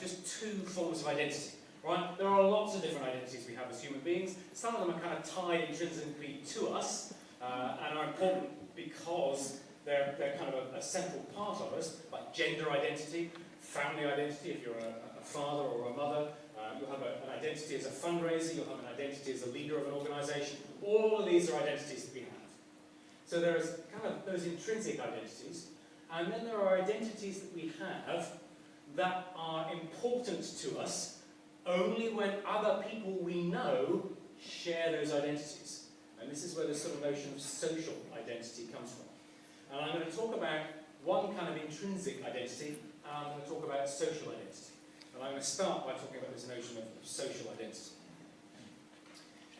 just two forms of identity. Right? There are lots of different identities we have as human beings. Some of them are kind of tied intrinsically to us uh, and are important because they're, they're kind of a, a, central part of us, like gender identity, family identity, if you're a, a father or a mother, uh, you'll have a, an identity as a fundraiser, you'll have an identity as a leader of an organisation. All of these are identities that we have. So there's kind of those intrinsic identities, and then there are identities that we have that are important to us only when other people we know share those identities. And this is where the sort of notion of social identity comes from. And I'm going to talk about one kind of intrinsic identity, and I'm going to talk about social identity. And I'm going to start by talking about this notion of social identity.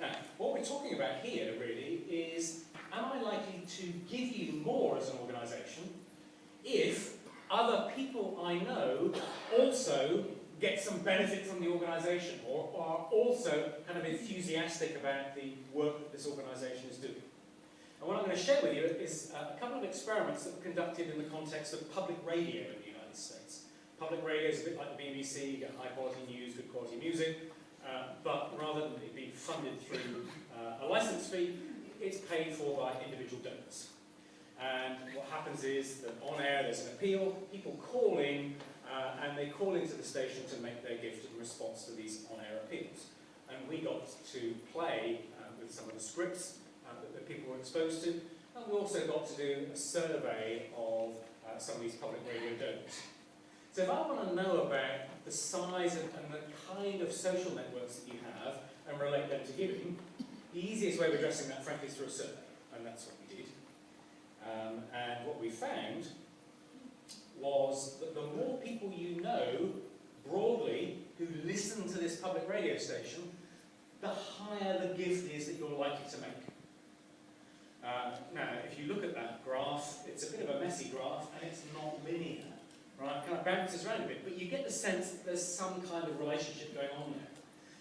Now, what we're talking about here, really, is am I likely to give you more as an organisation if other people I know also get some benefit from the organisation or, are also kind of enthusiastic about the work that this organisation is doing. And what I'm going to share with you is a couple of experiments that were conducted in the context of public radio in the United States. Public radio is a bit like the BBC, you get high quality news, good quality music, uh, but rather than it being funded through uh, a license fee, it's paid for by individual donors. And what happens is that on air there's an appeal, people call in uh, and they call into the station to make their gift in response to these on-air appeals. And we got to play uh, with some of the scripts uh, that, that, people were exposed to, and we also got to do a survey of uh, some of these public radio donors. So if I want to know about the size and, and the kind of social networks that you have and relate them to giving, the easiest way of addressing that, frankly, is through a survey, and that's what we did. Um, and what we found was that the more people you know, broadly, who listen to this public radio station, the higher the gift is that you're likely to make. Uh, now, if you look at that graph, it's a bit of a messy graph, and it's not linear, right? It kind of bounces around a bit, but you get the sense that there's some kind of relationship going on there.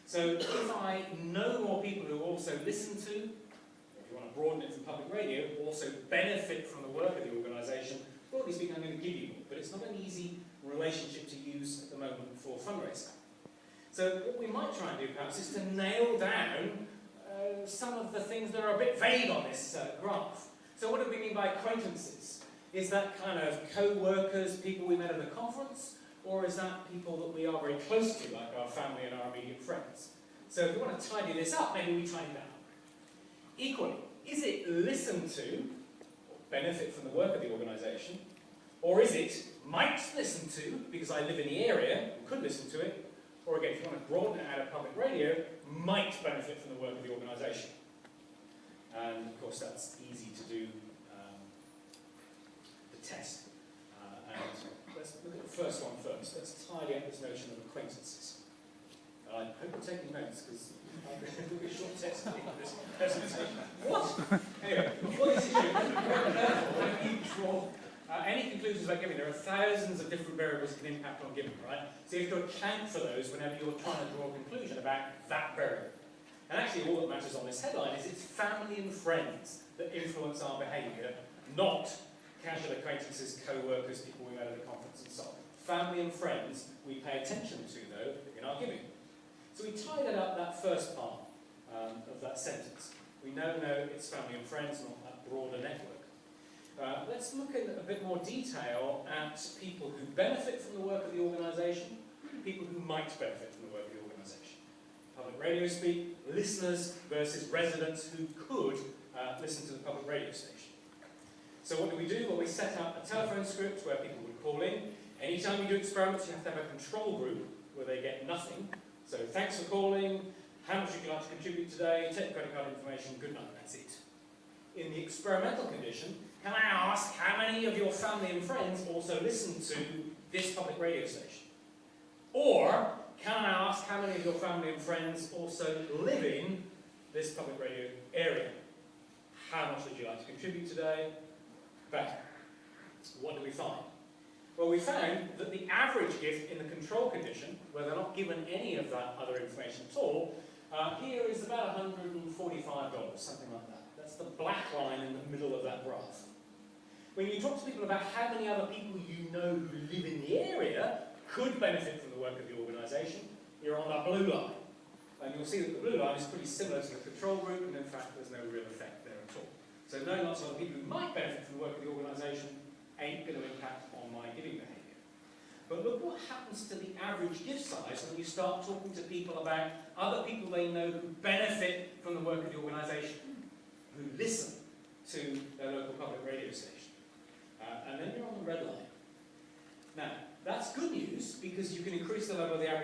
So if I know more people who also listen to, you want to broaden it from public radio, also benefit from the work of the organisation, broadly speaking, I'm going to give you more, but it's not an easy relationship to use at the moment for fundraising. So what we might try and do perhaps is to nail down uh, some of the things that are a bit vague on this uh, graph. So what do we mean by acquaintances? Is that kind of co-workers, people we met at a conference, or is that people that we are very close to, like our family and our immediate friends? So if we want to tidy this up, maybe we tidy that up. Equally, is it listened to benefit from the work of the organisation? Or is it might listen to, because I live in the area, could listen to it, or again, if you want to broaden it out of public radio, might benefit from the work of the organisation? And of course that's easy to do um, the test. Uh, and let's look at the first one first. Let's tidy up this notion of acquaintances. I hope you're taking notes because It'll be short test this presentation. What? Anyway, when you draw uh, any conclusions about giving, there are thousands of different variables that can impact on giving, right? So you have to account for those whenever you're trying to draw a conclusion about that variable. And actually all that matters on this headline is it's family and friends that influence our behaviour, not casual acquaintances, co-workers, people we met at a conference and so on. Family and friends we pay attention to, though, in our giving. So we tied up that first part um, of that sentence. We now know it's family and friends, not that broader network. Uh, let's look in a bit more detail at people who benefit from the work of the organisation, people who might benefit from the work of the organisation. Public radio speak, listeners versus residents who could uh, listen to the public radio station. So what do we do? Well, we set up a telephone script where people would call in. Anytime you do experiments, you have to have a control group where they get nothing, so thanks for calling. How much would you like to contribute today? Take credit card information. Good night. That's it. In the experimental condition, can I ask how many of your family and friends also listen to this public radio station? Or can I ask how many of your family and friends also live in this public radio area? How much would you like to contribute today? Better. What do we find? Well, we found that the average gift in the control condition, where they're not given any of that other information at all, uh, here is about $145, something like that. That's the black line in the middle of that graph. When you talk to people about how many other people you know who live in the area, could benefit from the work of the organisation, you're on that blue line. And you'll see that the blue line is pretty similar to the control group, and in fact there's no real effect there at all. So knowing lots of other people who might benefit from the work of the organisation impact on my giving behaviour. But look what happens to the average gift size when you start talking to people about other people they know who benefit from the work of the organisation, who listen to their local public radio station. Uh, and then you're on the red line. Now, that's good news because you can increase the level of the average